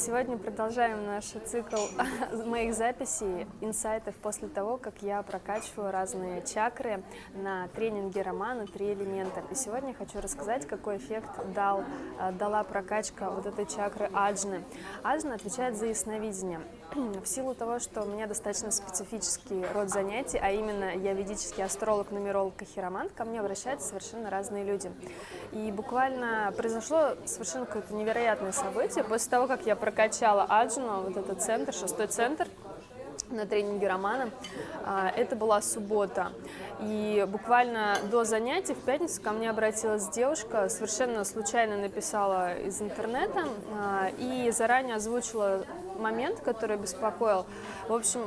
Сегодня продолжаем наш цикл моих записей, инсайтов после того, как я прокачиваю разные чакры на тренинге романа «Три элемента». И сегодня хочу рассказать, какой эффект дал, э, дала прокачка вот этой чакры аджны. Аджна отвечает за ясновидение. В силу того, что у меня достаточно специфический род занятий, а именно я ведический астролог, нумеролог и хиромант, ко мне обращаются совершенно разные люди. И буквально произошло совершенно какое-то невероятное событие. После того, как я прокачала Аджуну, вот этот центр, шестой центр, на тренинге Романа. А, это была суббота. И буквально до занятий в пятницу ко мне обратилась девушка, совершенно случайно написала из интернета а, и заранее озвучила момент, который беспокоил. В общем,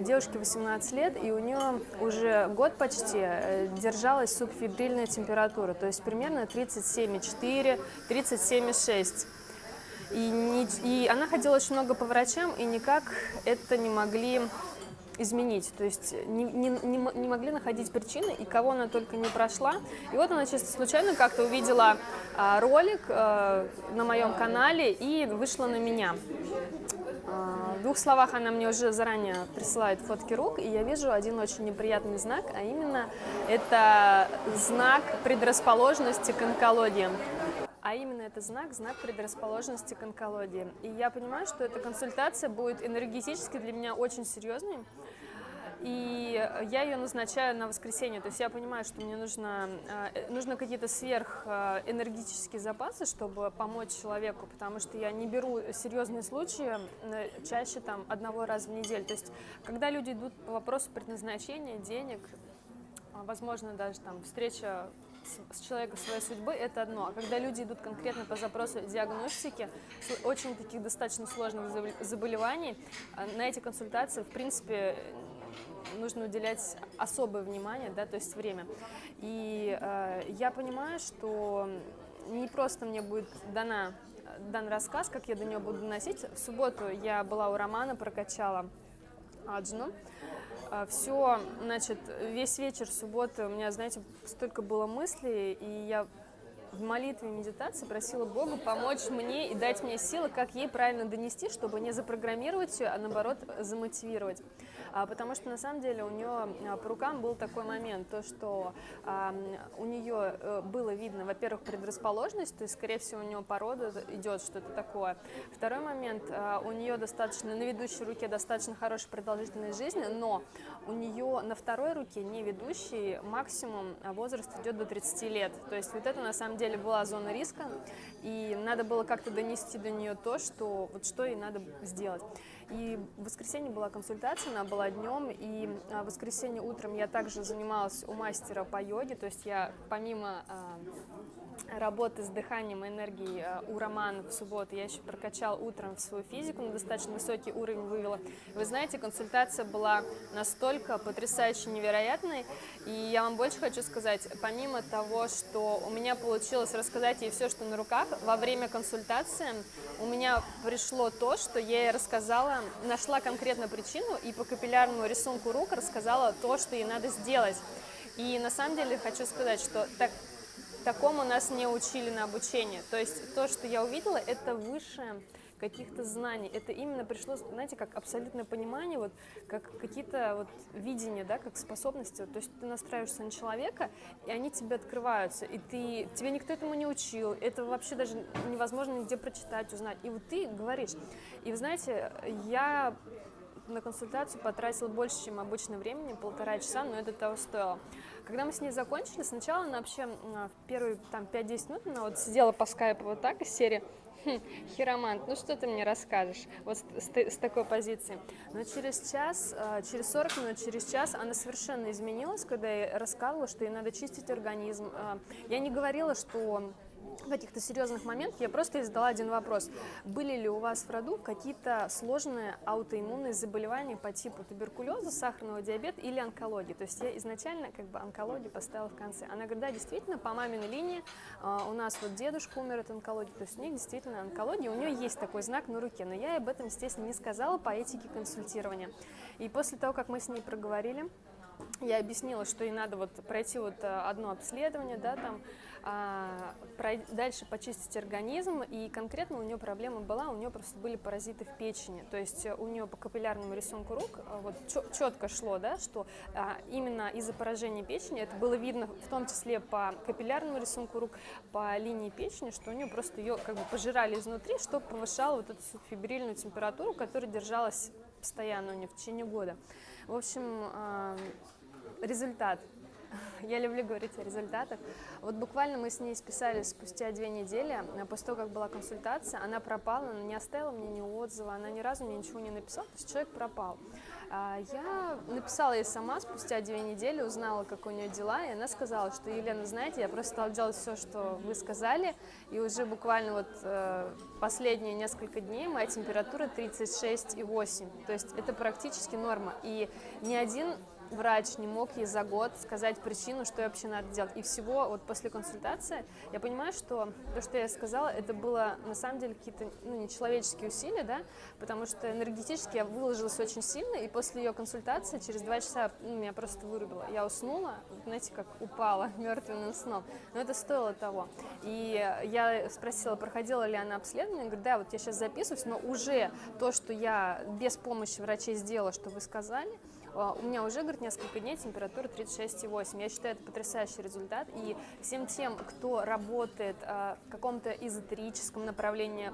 девушке 18 лет, и у нее уже год почти э, держалась субфибрильная температура, то есть примерно 37,4, 37,6. И, не, и она ходила очень много по врачам, и никак это не могли изменить, то есть не, не, не, могли находить причины, и кого она только не прошла. И вот она чисто случайно как-то увидела а, ролик а, на моем канале и вышла на меня. А, в двух словах она мне уже заранее присылает фотки рук, и я вижу один очень неприятный знак, а именно это знак предрасположенности к онкологии а именно это знак, знак предрасположенности к онкологии. И я понимаю, что эта консультация будет энергетически для меня очень серьезной, и я ее назначаю на воскресенье, то есть я понимаю, что мне нужно, э, нужно какие-то сверхэнергетические запасы, чтобы помочь человеку, потому что я не беру серьезные случаи э, чаще там одного раза в неделю. То есть когда люди идут по вопросу предназначения, денег, возможно, даже там встреча с человека своей судьбы, это одно. А когда люди идут конкретно по запросу диагностики, очень таких достаточно сложных заболеваний, а, на эти консультации, в принципе, нужно уделять особое внимание, да, то есть время. И э, я понимаю, что не просто мне будет дана, дан рассказ, как я до нее буду доносить. В субботу я была у Романа, прокачала Аджну. А, Все, значит, весь вечер субботы у меня, знаете, столько было мыслей, и я в молитве и медитации просила Бога помочь мне и дать мне силы, как ей правильно донести, чтобы не запрограммировать ее, а наоборот замотивировать. А, потому что на самом деле у нее а, по рукам был такой момент, то что а, у нее э, было видно, во-первых, предрасположенность, то есть, скорее всего, у нее порода идет что-то такое. Второй момент, у нее достаточно, на ведущей руке достаточно хорошая продолжительность жизни, но у нее на второй руке, не ведущей, максимум возраст идет до 30 лет. То есть вот это на самом деле была зона риска, и надо было как-то донести до нее то, что вот что ей надо сделать. И в воскресенье была консультация, она была днем, и в воскресенье утром я также занималась у мастера по йоге, то есть я помимо а, работы с дыханием и энергией э, у Романа в субботу. Я еще прокачал утром в свою физику, на достаточно высокий уровень вывела. Вы знаете, консультация была настолько потрясающе невероятной, и я вам больше хочу сказать, помимо того, что у меня получилось рассказать ей все, что на руках, во время консультации у меня пришло то, что я ей рассказала, нашла конкретно причину и по капиллярному рисунку рук рассказала то, что ей надо сделать. И на самом деле хочу сказать, что так Такому нас не учили на обучении. То есть то, что я увидела, это выше каких-то знаний. Это именно пришло, знаете, как абсолютное понимание, вот, как какие-то вот видения, да, как способности. То есть ты настраиваешься на человека, и они тебе открываются, и ты, тебе никто этому не учил, это вообще даже невозможно нигде прочитать, узнать. И вот ты говоришь. И вы знаете, я на консультацию потратила больше, чем обычно времени, полтора часа, но это того стоило. Когда мы с ней закончили, сначала она вообще в первые там 5-10 минут она вот сидела по скайпу вот так из серии хм, «Хиромант, ну что ты мне расскажешь?» Вот с, с, с такой позиции. Но через час, а, через 40 минут, через час она совершенно изменилась, когда я рассказывала, что ей надо чистить организм. А, я не говорила, что каких-то серьезных моментах я просто задала один вопрос. Были ли у вас в роду какие-то сложные аутоиммунные заболевания по типу туберкулеза, сахарного диабета или онкологии? То есть я изначально как бы онкологию поставила в конце. Она говорит, да, действительно, по маминой линии э, у нас вот дедушка умер от онкологии, то есть у них действительно онкология, у нее есть такой знак на руке, но я об этом, естественно, не сказала по этике консультирования. И после того, как мы с ней проговорили, я объяснила, что ей надо вот пройти вот э, одно обследование, да, там, а, прой- дальше почистить организм, и конкретно у нее проблема была, у нее просто были паразиты в печени, то есть э, у нее по капиллярному рисунку рук а, вот четко шло, да, что а, именно из-за поражения печени, это было видно в том числе по капиллярному рисунку рук, по линии печени, что у нее просто ее как бы пожирали изнутри, что повышало вот эту фибрильную температуру, которая держалась постоянно у нее в течение года. В общем, результат я люблю говорить о результатах. Вот буквально мы с ней списались спустя две недели, а после того, как была консультация, она пропала, она не оставила мне ни отзыва, она ни разу мне ничего не написала, то есть человек пропал. А, я написала ей сама спустя две недели, узнала, как у нее дела, и она сказала, что, Елена, знаете, я просто стала делать все, что вы сказали, и уже буквально вот э, последние несколько дней моя температура 36,8, то есть это практически норма, и ни один врач не мог ей за год сказать причину, что вообще надо делать. И всего вот после консультации я понимаю, что то, что я сказала, это было на самом деле какие-то ну, нечеловеческие усилия, да, потому что энергетически я выложилась очень сильно, и после ее консультации через два часа ну, меня просто вырубило. Я уснула, знаете, как упала мертвенным сном. Но это стоило того. И я спросила, проходила ли она обследование, она говорит, да, вот я сейчас записываюсь, но уже то, что я без помощи врачей сделала, что вы сказали, у меня уже, говорит, несколько дней температура 36,8. Я считаю, это потрясающий результат. И всем тем, кто работает а, в каком-то эзотерическом направлении,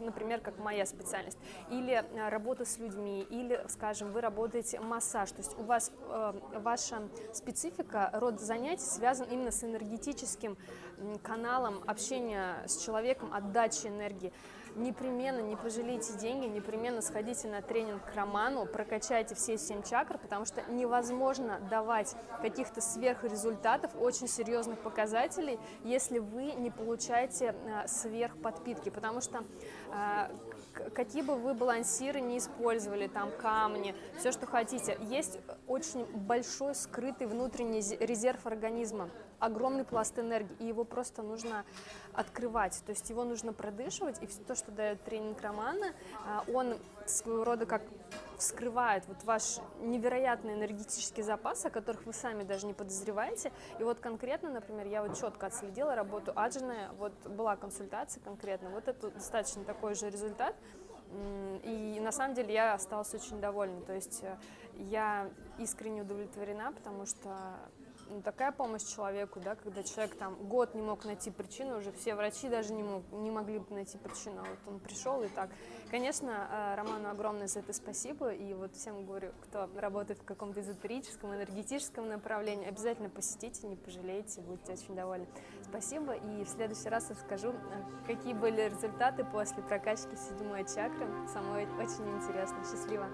например, как моя специальность, или а, работа с людьми, или, скажем, вы работаете массаж, то есть у вас э, ваша специфика, род занятий связан именно с энергетическим каналом общения с человеком, отдачи энергии непременно не пожалейте деньги, непременно сходите на тренинг к Роману, прокачайте все семь чакр, потому что невозможно давать каких-то сверхрезультатов, очень серьезных показателей, если вы не получаете а, сверхподпитки, потому что а, какие бы вы балансиры не использовали, там камни, все, что хотите, есть очень большой скрытый внутренний резерв организма, огромный пласт энергии, и его просто нужно открывать, то есть его нужно продышивать, и все то, что дает тренинг Романа, а, он своего рода как вскрывает вот ваш невероятный энергетический запас, о которых вы сами даже не подозреваете. И вот конкретно, например, я вот четко отследила работу Аджина, вот была консультация конкретно, вот это достаточно такой же результат. И на самом деле я осталась очень довольна, то есть э, я искренне удовлетворена, потому что такая помощь человеку, да, когда человек там год не мог найти причину, уже все врачи даже не, мог, не могли найти причину, а вот он пришел и так. Конечно, э, Роману огромное за это спасибо, и вот всем говорю, кто работает в каком-то эзотерическом, энергетическом направлении, обязательно посетите, не пожалеете, будете очень довольны. Спасибо, и в следующий раз расскажу, э, какие были результаты после прокачки седьмой чакры. Самой очень интересно. Счастливо!